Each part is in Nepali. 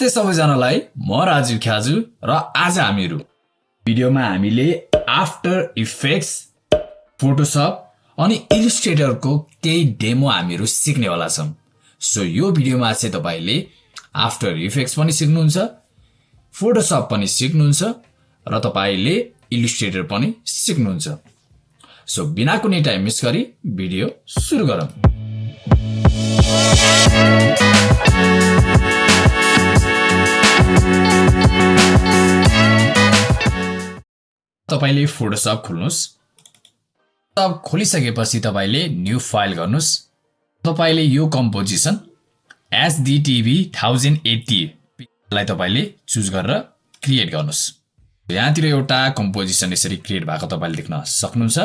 नमस्ते सबैजनालाई म राजीव ख्याजु र आज हामीहरू भिडियोमा हामीले आफ्टर इफेक्ट्स फोटोसप अनि इलिस्ट्रेटरको केही डेमो हामीहरू सिक्नेवाला छौँ। सो यो भिडियोमा चाहिँ तपाईँले आफ्टर इफेक्ट्स पनि सिक्नुहुन्छ फोटोसप पनि सिक्नुहुन्छ र तपाईँले इलिस्ट्रेटर पनि सिक्नुहुन्छ। सो बिना कुनै टाइम मिस गरी भिडियो सुरु गरौँ। तपाईँले फोटोसप खोल्नुहोस्। अब खोलिसकेपछि तपाईँले न्यू फाइल गर्नुहोस्। तपाईँले यो कम्पोजिसन एसडिटिभी थाउजन्ड एट्टीलाई तपाईँले चुज गरेर क्रिएट गर्नुहोस्। यहाँतिर एउटा कम्पोजिसन यसरी क्रिएट भएको तपाईँले देख्न सक्नुहुन्छ।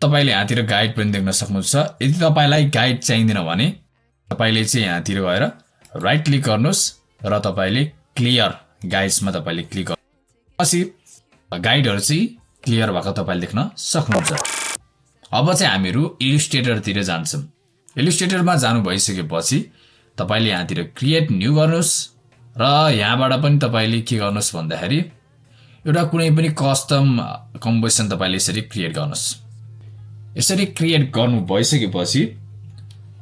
तपाईँले यहाँतिर गाइड पनि देख्न सक्नुहुन्छ। यदि तपाईँलाई गाइड चाहिँदैन भने तपाईँले चाहिँ यहाँतिर गएर राइट क्लिक गर्नुहोस् र तपाईँले क्लियर गाइड्समा तपाईँले क्लिक गर्नु गाइडहरू चाहिँ क्लियर भएको तपाईँले देख्न सक्नुहुन्छ। अब चाहिँ हामीहरू इलिस्ट्रेटरतिर जान्छौँ। इलिस्ट्रेटरमा जानु भइसकेपछि तपाईँले यहाँतिर क्रिएट न्यू गर्नुहोस् र यहाँबाट पनि तपाईँले के गर्नुहोस् भन्दाखेरि एउटा कुनै पनि कस्टम कम्पोजिसन तपाईँले यसरी क्रिएट गर्नुहोस्। यसरी क्रिएट गर्नु भइसकेपछि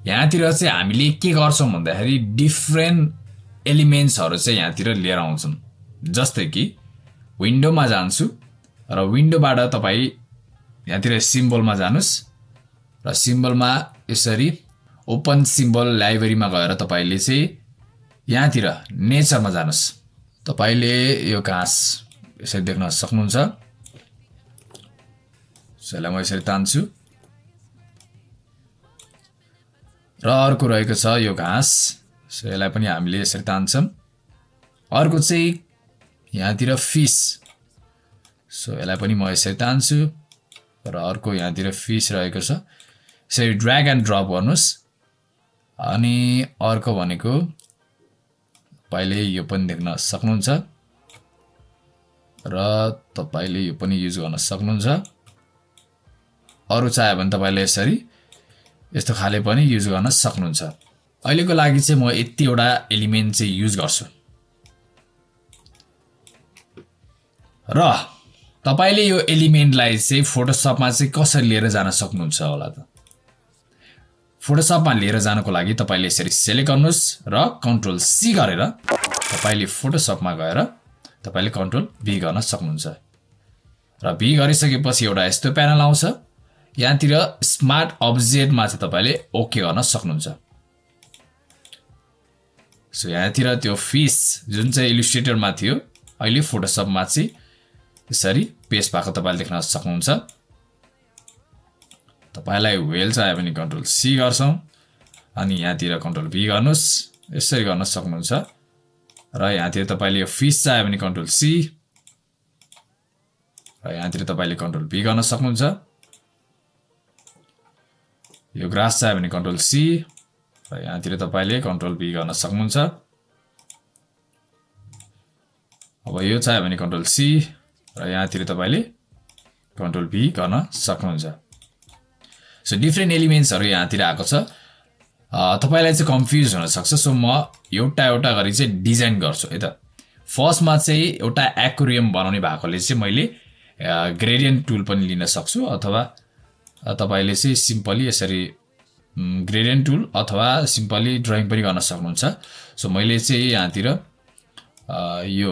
यहाँतिर चाहिँ हामीले के गर्छौँ भन्दाखेरि डिफ्रेन्ट एलिमेन्ट्सहरू चाहिँ यहाँतिर लिएर आउँछौँ। जस्तै कि विन्डोमा जान्छु र विन्डोबाट तपाईँ यहाँतिर सिम्बलमा जानुहोस् र सिम्बलमा यसरी ओपन सिम्बल लाइब्रेरीमा गएर तपाईँले चाहिँ यहाँतिर नेचरमा जानुहोस्। तपाईँले यो घाँस यसरी देख्न सक्नुहुन्छ। यसलाई म यसरी तान्छु। र अर्को रहेको छ यो घाँस। यसलाई पनि हामीले यसरी तान्छौँ। अर्को चाहिँ यहाँतिर फिस। सो यसलाई पनि म यसरी तान्छु। र अर्को यहाँतिर फिस रहेको छ। यसरी ड्र्याग एन्ड ड्रप गर्नुहोस्। अनि अर्को भनेको तपाईँले यो पनि देख्न सक्नुहुन्छ। र तपाईँले यो पनि युज गर्न सक्नुहुन्छ। अरू चाह्यो भने तपाईँले यसरी यस्तो खाले पनि युज गर्न सक्नुहुन्छ। अहिलेको लागि चाहिँ म यतिवटा एलिमेन्ट चाहिँ युज गर्छु। र तपाईँले यो एलिमेन्टलाई चाहिँ फोटोसपमा चाहिँ कसरी लिएर जान सक्नुहुन्छ होला त? फोटोसपमा लिएर जानको लागि तपाईँले यसरी सेलेक्ट गर्नुहोस् र कन्ट्रोल सी गरेर तपाईँले फोटोसपमा गएर तपाईँले कन्ट्रोल भी गर्न सक्नुहुन्छ। र भी गरिसकेपछि एउटा यस्तो प्यानल आउँछ। यहाँतिर स्मार्ट अब्जेक्टमा चाहिँ तपाईँले ओके गर्न सक्नुहुन्छ। सो यहाँतिर त्यो फिस जुन चाहिँ इलिस्ट्रेटरमा थियो अहिले फोटोसपमा चाहिँ यसरी पेस्ट भएको तपाईँले देख्न सक्नुहुन्छ। तपाईँलाई वेल चाहियो भने कन्ट्रोल सी गर्छौँ। अनि यहाँतिर कन्ट्रोल भी गर्नुहोस्। यसरी गर्न सक्नुहुन्छ। र यहाँतिर तपाईँले यो फिस चाहियो भने कन्ट्रोल सी र यहाँतिर तपाईँले कन्ट्रोल भी गर्न सक्नुहुन्छ। यो ग्रास चाहियो भने कन्ट्रोल सी र यहाँतिर तपाईँले कन्ट्रोल भी गर्न सक्नुहुन्छ। अब यो चाहियो भने कन्ट्रोल सी र यहाँतिर तपाईँले कन्ट्रोल भी गर्न सक्नुहुन्छ। सो डिफ्रेन्ट एलिमेन्ट्सहरू यहाँतिर आएको छ। तपाईँलाई चाहिँ कन्फ्युज हुनसक्छ सो म एउटा एउटा गरी चाहिँ डिजाइन गर्छु है त। फर्स्टमा चाहिँ एउटा एक्वेरियम बनाउने भएकोले चाहिँ मैले ग्रेडियन्ट टुल पनि लिन सक्छु अथवा तपाईँले चाहिँ सिम्पली यसरी ग्रेडियन्ट टुल अथवा सिम्पली ड्रइङ पनि गर्न सक्नुहुन्छ। सो मैले चाहिँ यहाँतिर यो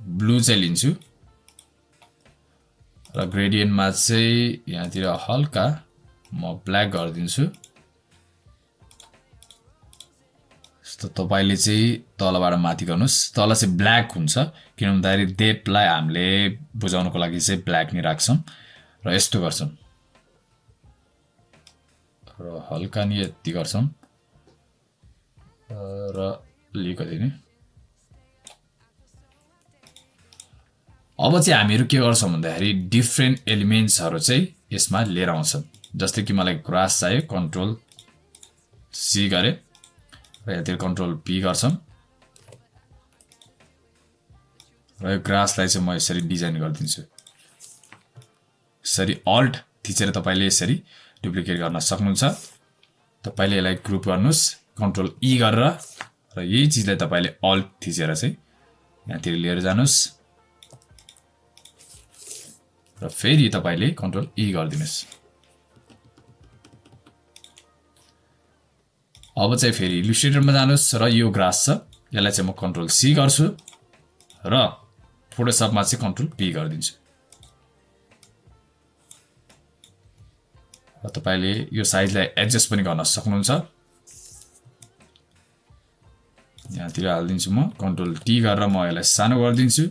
ब्लू चाहिँ लिन्छु। र ग्रेडियन्टमा चाहिँ यहाँतिर हल्का म ब्ल्याक गरिदिन्छु। यस्तो तपाईँले चाहिँ तलबाट माथि गर्नुहोस्। तल चाहिँ ब्ल्याक हुन्छ किन भन्दाखेरि डेटलाई हामीले बुझाउनुको लागि चाहिँ ब्ल्याक नै राख्छौँ र यस्तो गर्छौँ। र हल्का नि यति गर्छौँ। र अलिकति नै। अब चाहिँ हामीहरू के गर्छौँ भन्दाखेरि डिफ्रेन्ट एलिमेन्ट्सहरू चाहिँ यसमा लिएर आउँछौँ जस्तै कि मलाई ग्रास चाहियो कन्ट्रोल सी गरेँ र यहाँतिर कन्ट्रोल पी गर्छौँ। र यो ग्रासलाई चाहिँ म यसरी डिजाइन गरिदिन्छु। यसरी अल्ट थिचेर तपाईँले यसरी डुप्लिकेट गर्न सक्नुहुन्छ। तपाईँले यसलाई ग्रुप गर्नुहोस् कन्ट्रोल ई गरेर र यही चिजलाई तपाईँले अल्ट थिचेर चाहिँ यहाँतिर लिएर जानुहोस्। र फेरि तपाईँले कन्ट्रोल इ गरिदिनुहोस्। अब चाहिँ फेरि इलिस्ट्रेटरमा जानुहोस् र यो ग्रास छ। यसलाई चाहिँ म कन्ट्रोल सी गर्छु र फोटोसपमा चाहिँ कन्ट्रोल पी गरिदिन्छु। र तपाईँले यो साइजलाई एडजस्ट पनि गर्न सक्नुहुन्छ। यहाँतिर हालिदिन्छु म। कन्ट्रोल टी गरेर म यसलाई सानो गरिदिन्छु।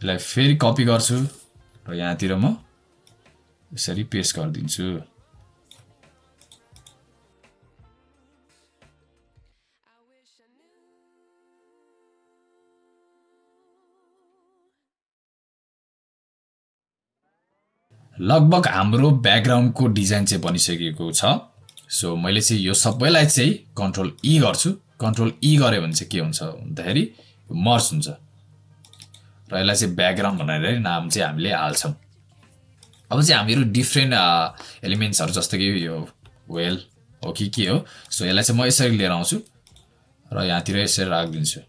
यसलाई फेरि कपी गर्छु र यहाँतिर म यसरी पेस्ट गरिदिन्छु। लगभग हाम्रो ब्याकग्राउन्डको डिजाइन चाहिँ बनिसकेको छ। सो मैले चाहिँ यो सबैलाई चाहिँ कन्ट्रोल इ गर्छु। कन्ट्रोल इ गऱ्यो भने चाहिँ के हुन्छ भन्दाखेरि मर्स हुन्छ। र यसलाई चाहिँ ब्याकग्राउन्ड भनेर नाम चाहिँ हामीले हाल्छौँ। अब चाहिँ हामीहरू डिफ्रेन्ट एलिमेन्ट्सहरू जस्तो कि यो वेल हो कि के हो सो यसलाई चाहिँ म यसरी लिएर आउँछु र यहाँतिर यसरी राखिदिन्छु।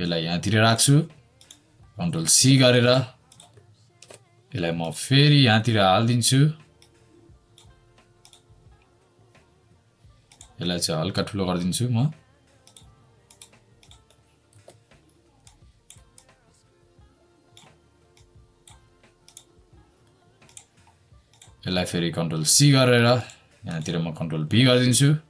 यसलाई यहाँतिर राख्छु कन्ट्रोल सी गरेर यसलाई म फेरि यहाँतिर हालिदिन्छु। यसलाई चाहिँ हल्का ठुलो गरिदिन्छु म। यसलाई फेरि कन्ट्रोल सी गरेर यहाँतिर म कन्ट्रोल बी गरिदिन्छु।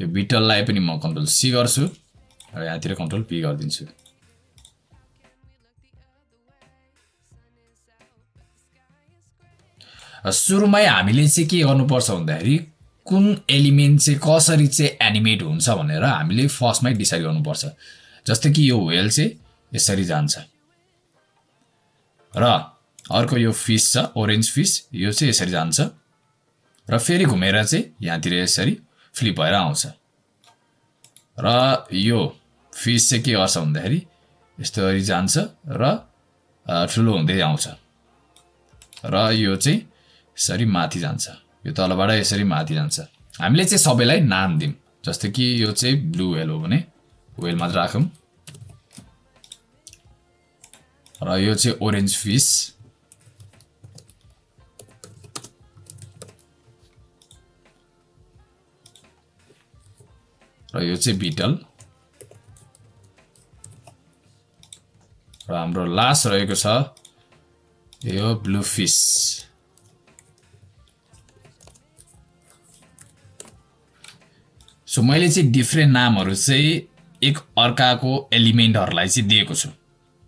यो बिटललाई पनि म कन्ट्रोल सी गर्छु र यहाँतिर कन्ट्रोल पी गरिदिन्छु। सुरुमै हामीले चाहिँ के गर्नुपर्छ भन्दाखेरि कुन एलिमेन्ट चाहिँ कसरी चाहिँ एनिमेट हुन्छ भनेर हामीले फर्स्टमै डिसाइड गर्नुपर्छ। जस्तै कि यो वेल चाहिँ यसरी जान्छ। र अर्को यो फिस छ ओरेन्ज फिस यो चाहिँ यसरी जान्छ। र फेरि घुमेर चाहिँ यहाँतिर यसरी फ्लिप भएर आउँछ। र यो फिस चाहिँ के गर्छ भन्दाखेरि यस्तोरी जान्छ र ठुलो हुँदै आउँछ। र यो चाहिँ यसरी माथि जान्छ। यो तलबाट यसरी माथि जान्छ। हामीले चाहिँ सबैलाई नाम दिउँ जस्तो कि यो चाहिँ ब्लु वेल हो भने वेल मात्र राखौँ। र यो चाहिँ ओरेन्ज फिस र यो चाहिँ बिटल र हाम्रो लास्ट रहेको छ यो ब्लु फिस सो मैले चाहिँ डिफ्रेन्ट नामहरू चाहिँ एक अर्काको एलिमेन्टहरूलाई चाहिँ दिएको छु।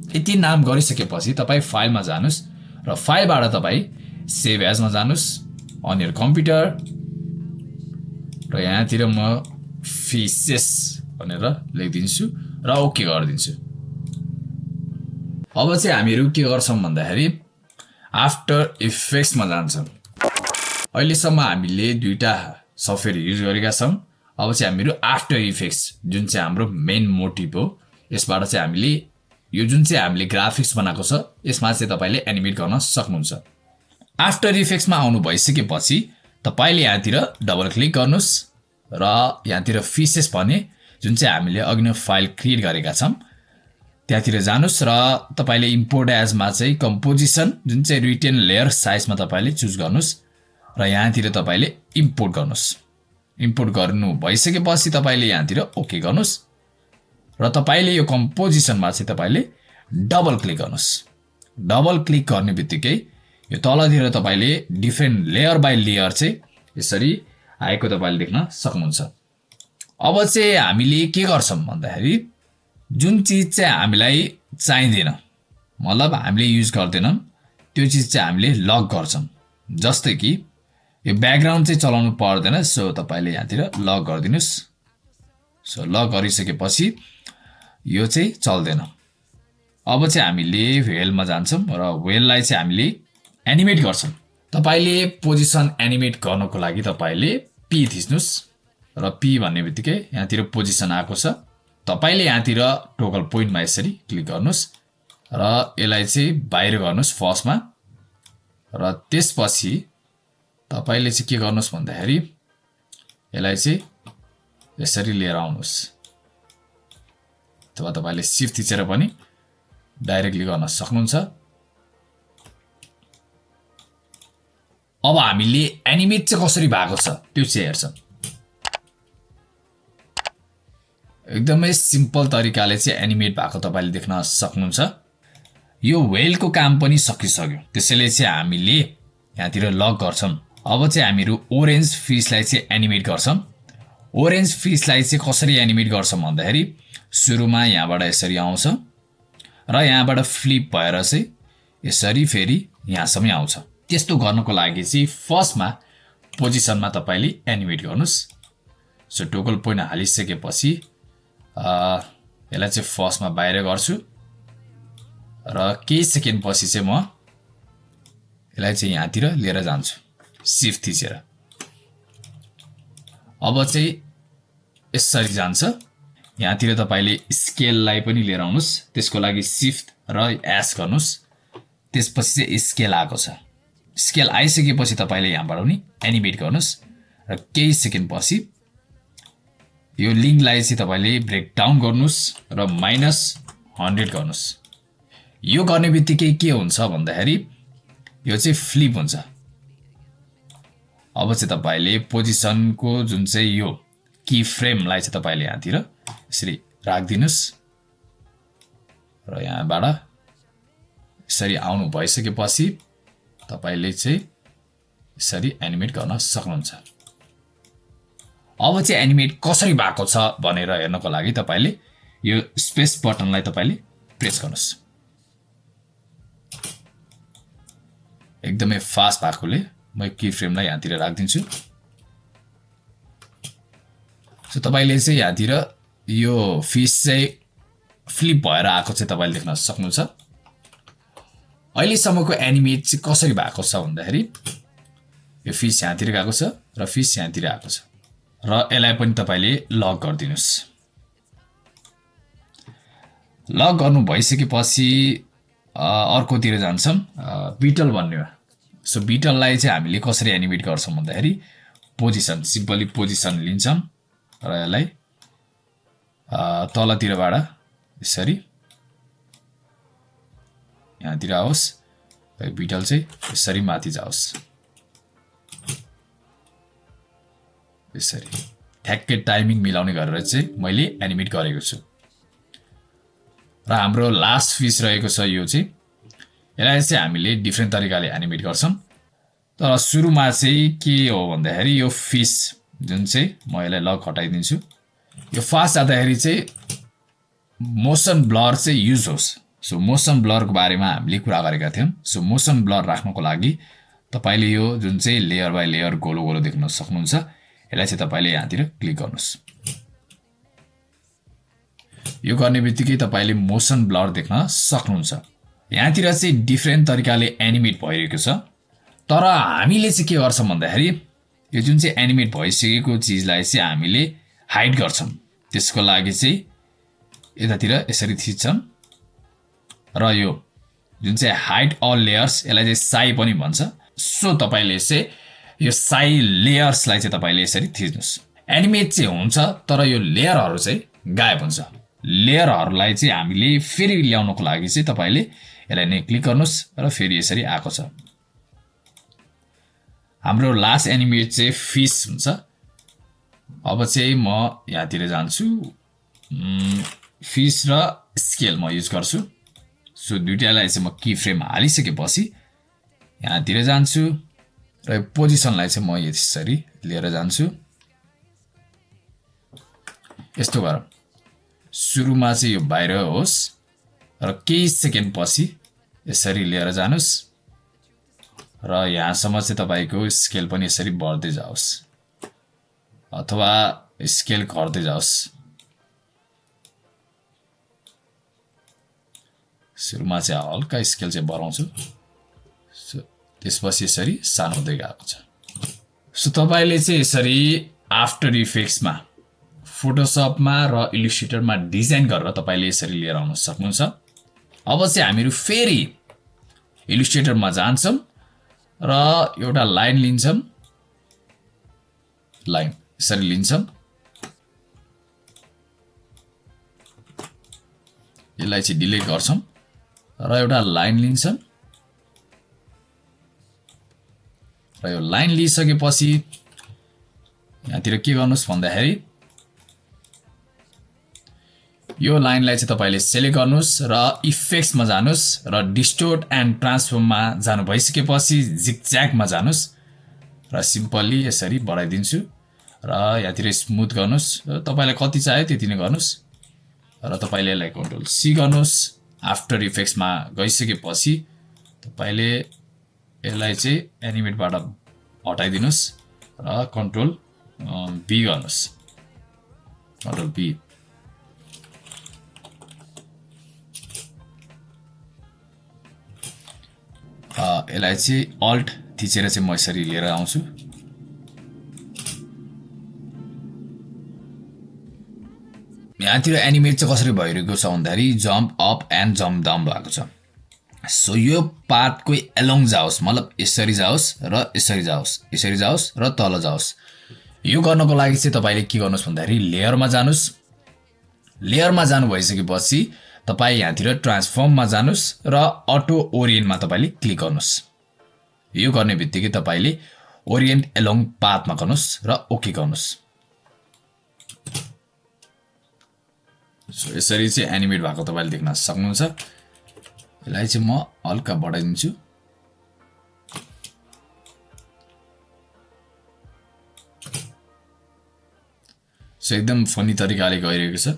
यति नाम गरिसकेपछि तपाईँ फाइलमा जानुहोस् र फाइलबाट तपाईँ सेभ एजमा जानुहोस् अन यर कम्प्युटर र यहाँतिर म फिसेस भनेर लेखिदिन्छु र ओके गरिदिन्छु। अब चाहिँ हामीहरू के गर्छौँ भन्दाखेरि आफ्टर इफेक्ट्समा जान्छौँ। अहिलेसम्म हामीले दुईवटा सफ्टवेयर युज गरेका छौँ। अब चाहिँ हामीहरू आफ्टर इफेक्ट्स जुन चाहिँ हाम्रो मेन मोटिभ हो यसबाट चाहिँ हामीले यो जुन चाहिँ हामीले ग्राफिक्स बनाएको छ यसमा चाहिँ तपाईँले एनिमेट गर्न सक्नुहुन्छ। आफ्टर इफेक्ट्समा आउनु भइसकेपछि तपाईँले यहाँतिर डबल क्लिक गर्नुहोस्। र यहाँतिर फिसेस भने जुन चाहिँ हामीले अघि नै फाइल क्रिएट गरेका छौँ त्यहाँतिर जानुहोस् र तपाईँले इम्पोर्ट एजमा चाहिँ कम्पोजिसन जुन चाहिँ रिटेन लेयर साइजमा तपाईँले चुज गर्नुहोस् र यहाँतिर तपाईँले इम्पोर्ट गर्नुहोस्। इम्पोर्ट गर्नु भइसकेपछि तपाईँले यहाँतिर ओके गर्नुहोस् र तपाईँले यो कम्पोजिसनमा चाहिँ तपाईँले डबल क्लिक गर्नुहोस्। डबल क्लिक गर्ने बित्तिकै यो तलतिर तपाईँले डिफ्रेन्ट लेयर बाई लेयर चाहिँ यसरी आएको तपाईँले देख्न सक्नुहुन्छ। अब चाहिँ हामीले के गर्छौँ भन्दाखेरि जुन चिज चाहिँ हामीलाई चाहिँदैन मतलब हामीले युज गर्दैनौँ त्यो चिज चाहिँ हामीले लक गर्छौँ। जस्तै कि यो ब्याकग्राउन्ड चाहिँ चलाउनु पर्दैन सो तपाईँले यहाँतिर लक गरिदिनुहोस्। सो लक गरिसकेपछि यो चाहिँ चल्दैन। अब चाहिँ हामीले वेलमा जान्छौँ र वेललाई चाहिँ हामीले एनिमेट गर्छौँ। तपाईँले पोजिसन एनिमेट गर्नको लागि तपाईँले पी थिच्नुहोस् र पी भन्ने बित्तिकै यहाँतिर पोजिसन आएको छ। तपाईँले यहाँतिर टोकल पोइन्टमा यसरी क्लिक गर्नुहोस् र यसलाई चाहिँ बाहिर गर्नुहोस् फर्स्टमा। र त्यसपछि तपाईँले चाहिँ के गर्नुहोस् भन्दाखेरि यसलाई चाहिँ यसरी लिएर आउनुहोस्। अथवा तपाईँले सिफ्ट थिचेर पनि डाइरेक्टली गर्न सक्नुहुन्छ। अब हामीले एनिमेट चाहिँ कसरी भएको छ? त्यो चाहिँ हेर्छौँ एकदमै सिम्पल तरिकाले चाहिँ एनिमेट भएको तपाईँले देख्न सक्नुहुन्छ। यो वेलको काम पनि सकिसक्यो। त्यसैले चाहिँ हामीले यहाँतिर लक गर्छौँ अब चाहिँ हामीहरू ओरेन्ज फिसलाई चाहिँ एनिमेट गर्छौँ ओरेन्ज फिसलाई चाहिँ कसरी एनिमेट गर्छौँ भन्दाखेरि सुरुमा यहाँबाट यसरी आउँछ र यहाँबाट फ्लिप भएर चाहिँ यसरी फेरि यहाँसम्म आउँछ। त्यस्तो गर्नको लागि चाहिँ फर्स्टमा पोजिसनमा तपाईँले एनिमेट गर्नुहोस्। सो टोकल पोइन्ट हालिसकेपछि यसलाई चाहिँ फर्स्टमा बाहिर गर्छु। र केही सेकेन्ड पछि चाहिँ म यसलाई चाहिँ यहाँतिर लिएर जान्छु सिफ्ट थिचेर। अब चाहिँ यसरी जान्छ। यहाँतिर तपाईँले स्केललाई पनि लिएर आउनुहोस्। त्यसको लागि सिफ्ट र एस गर्नुहोस्। त्यसपछि चाहिँ स्केल आएको छ। स्केल आइसकेपछि तपाईँले यहाँबाट पनि एनिमेट गर्नुहोस्। र केही सेकेन्ड पछि यो लिङ्कलाई चाहिँ तपाईँले ब्रेकडाउन गर्नुहोस् र माइनस हन्ड्रेड गर्नुहोस्। यो गर्ने बित्तिकै के हुन्छ भन्दाखेरि यो चाहिँ फ्लिप हुन्छ। अब चाहिँ तपाईँले पोजिसनको जुन चाहिँ यो कि फ्रेमलाई चाहिँ तपाईँले यहाँतिर यसरी राखिदिनुहोस्। र यहाँबाट यसरी आउनु भइसकेपछि तपाईँले चाहिँ यसरी एनिमेट गर्न सक्नुहुन्छ। अब चाहिँ एनिमेट कसरी भएको छ भनेर हेर्नको लागि तपाईँले यो स्पेस बटनलाई तपाईँले प्रेस गर्नुहोस्। एकदमै फास्ट भएकोले म कि फ्रेमलाई यहाँतिर राखिदिन्छु। सो तपाईँले चाहिँ यहाँतिर यो फिस चाहिँ फ्लिप भएर आएको चाहिँ तपाईँले देख्न सक्नुहुन्छ। अहिलेसम्मको एनिमेट चाहिँ कसरी भएको छ भन्दाखेरि यो फिस यहाँतिर गएको छ र फिस यहाँतिर आएको छ। र यसलाई पनि तपाईँले लक गरिदिनुहोस्। लक गर्नु भइसकेपछि अर्कोतिर जान्छौँ। बिटल भन्नेमा सो बिटललाई चाहिँ हामीले कसरी एनिमेट गर्छौँ भन्दाखेरि पोजिसन सिम्पली पोजिसन लिन्छौँ। र यसलाई तलतिरबाट यसरी यहाँतिर आओस् र बिटल चाहिँ यसरी माथि जाओस्। यसरी। ठ्याक्कै टाइमिङ मिलाउने गरेर चाहिँ मैले एनिमेट गरेको छु। र हाम्रो लास्ट फिस रहेको छ यो चाहिँ। यसलाई चाहिँ हामीले डिफ्रेन्ट तरिकाले एनिमेट गर्छौँ। तर सुरुमा चाहिँ के हो भन्दाखेरि यो फिस जुन चाहिँ म यसलाई लक हटाइदिन्छु। यो फास्ट जाँदाखेरि चाहिँ मोसन ब्लर चाहिँ युज होस्। सो मोसन ब्लरको बारेमा हामीले कुरा गरेका थियौँ। सो मोसन ब्लर राख्नको लागि तपाईँले यो जुन चाहिँ लेयर बाई लेयर गोलो गोलो देख्न सक्नुहुन्छ यसलाई चाहिँ तपाईँले यहाँतिर क्लिक गर्नुहोस्। यो गर्ने बित्तिकै तपाईँले मोसन ब्लर देख्न सक्नुहुन्छ। यहाँतिर चाहिँ डिफ्रेन्ट तरिकाले एनिमेट भइरहेको छ। तर हामीले चाहिँ के गर्छौँ भन्दाखेरि यो जुन चाहिँ एनिमेट भइसकेको चिजलाई चाहिँ हामीले हाइड गर्छौँ। त्यसको लागि चाहिँ यतातिर यसरी थिच्छौँ। र यो जुन चाहिँ हाइड अल लेयर्स यसलाई चाहिँ साई पनि भन्छ। सो तपाईँले चाहिँ यो साई लेयर्सलाई चाहिँ तपाईँले यसरी थिच्नुहोस्। एनिमेट चाहिँ हुन्छ तर यो लेयरहरू चाहिँ गायब हुन्छ। लेयरहरूलाई चाहिँ हामीले फेरि ल्याउनको लागि चाहिँ तपाईँले यसलाई नै क्लिक गर्नुहोस् र फेरि यसरी आएको छ। हाम्रो लास्ट एनिमेट चाहिँ फिस हुन्छ। अब चाहिँ म यहाँतिर जान्छु। फिस र स्केल म युज गर्छु। सो दुइटालाई चाहिँ म कि फ्रेम हालिसकेपछि यहाँतिर जान्छु र यो पोजिसनलाई चाहिँ म यसरी लिएर जान्छु यस्तो गरौँ सुरुमा चाहिँ यो बाहिर होस् र केही सेकेन्ड पछि यसरी लिएर जानुहोस् र यहाँसम्म चाहिँ तपाईँको स्केल पनि यसरी बढ्दै जाओस् अथवा स्केल घट्दै जाओस् सुरुमा चाहिँ हल्का स्केल चाहिँ बढाउँछु त्यसपछि यसरी सानो हुँदै गएको छ सो तपाईँले चाहिँ यसरी आफ्टर इफेक्ट्समा फोटोसपमा र इलिस्ट्रेटरमा डिजाइन गरेर तपाईँले यसरी लिएर आउन सक्नुहुन्छ अब चाहिँ हामीहरू फेरि इलिस्ट्रेटरमा जान्छौँ र एउटा लाइन लिन्छौँ लाइन यसरी लिन्छौँ यसलाई चाहिँ डिलिट गर्छौँ र एउटा लाइन लिन्छौँ र यो लाइन लिइसकेपछि यहाँतिर के गर्नुहोस् भन्दाखेरि यो लाइनलाई चाहिँ तपाईँले सेलेक्ट गर्नुहोस् र इफेक्ट्समा जानुहोस् र डिस्टोर्ट एन्ड ट्रान्सफर्ममा जानु भइसकेपछि जिकज्याकमा जानुहोस् र सिम्पल्ली यसरी बढाइदिन्छु र यहाँतिर स्मुथ गर्नुहोस्। तपाईँलाई कति चाहियो त्यति नै गर्नुहोस्। र तपाईँले यसलाई कन्ट्रोल सी गर्नुहोस्। आफ्टर इफेक्ट्समा गइसकेपछि तपाईँले यसलाई चाहिँ एनिमेटबाट हटाइदिनुहोस् र कन्ट्रोल बी गर्नुहोस्। कन्ट्रोल बी यसलाई चाहिँ अल्ट थिचेर चाहिँ म यसरी लिएर आउँछु। यहाँतिर एनिमेट चाहिँ कसरी भइरहेको छ भन्दाखेरि jump up and jump down भएको छ। सो यो पातको एलोङ जाओस् मतलब यसरी जाओस् र यसरी जाओस् यसरी जाओस् र तल जाओस्। यो गर्नको लागि चाहिँ तपाईँले के गर्नुहोस् भन्दाखेरि लेयरमा जानुहोस्। लेयरमा जानु भइसकेपछि तपाईँ यहाँतिर ट्रान्सफर्ममा जानुहोस् र अटो ओरियन्टमा तपाईँले क्लिक गर्नुहोस्। यो गर्ने बित्तिकै तपाईँले ओरियन्ट एलोङ पाथमा गर्नुहोस् र ओके गर्नुहोस्। सो यसरी चाहिँ एनिमेट भएको तपाईँले देख्न सक्नुहुन्छ। यसलाई चाहिँ म हल्का बढाइदिन्छु। सो एकदम फनी तरिकाले गइरहेको छ।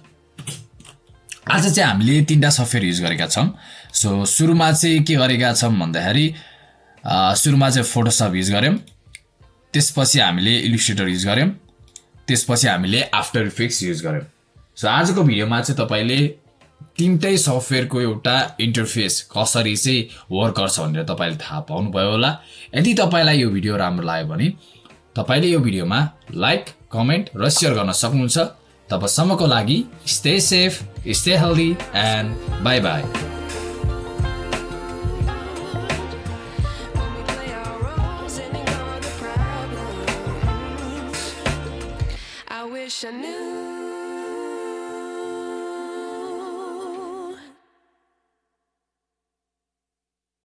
आज चाहिँ हामीले तिनवटा सफ्टवेयर युज गरेका छौँ। सो सुरुमा चाहिँ के गरेका छौँ भन्दाखेरि सुरुमा चाहिँ फोटोसप युज गऱ्यौँ। त्यसपछि हामीले इलिस्ट्रेटर युज गऱ्यौँ। त्यसपछि हामीले आफ्टर इफेक्ट्स युज गऱ्यौँ। सो आजको भिडियोमा चाहिँ तपाईँले तिनटै सफ्टवेयरको एउटा इन्टरफेस कसरी चाहिँ वर्क गर्छ भनेर तपाईँले थाहा पाउनुभयो होला। यदि तपाईँलाई यो भिडियो राम्रो लाग्यो भने तपाईँले यो भिडियोमा लाइक कमेन्ट र सेयर गर्न सक्नुहुन्छ। तबसम्मको लागि stay safe stay healthy and bye bye